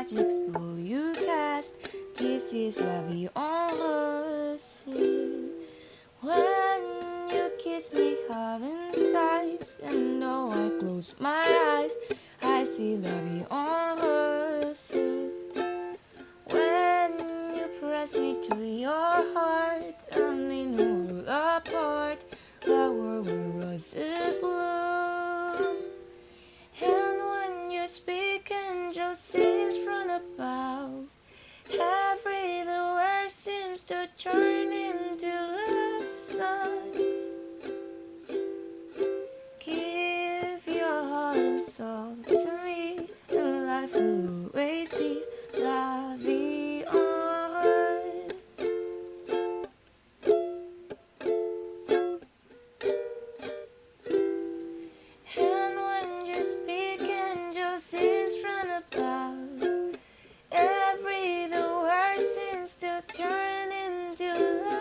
magic spell you cast. This is la vie en rose. When you kiss me, heaven sighs, and though I close my eyes, I see la vie en rose. To turn into love songs. Give your heart and soul to me, and life will always be la vie en. And when you speak, angel sings from above. Every the word seems to turn into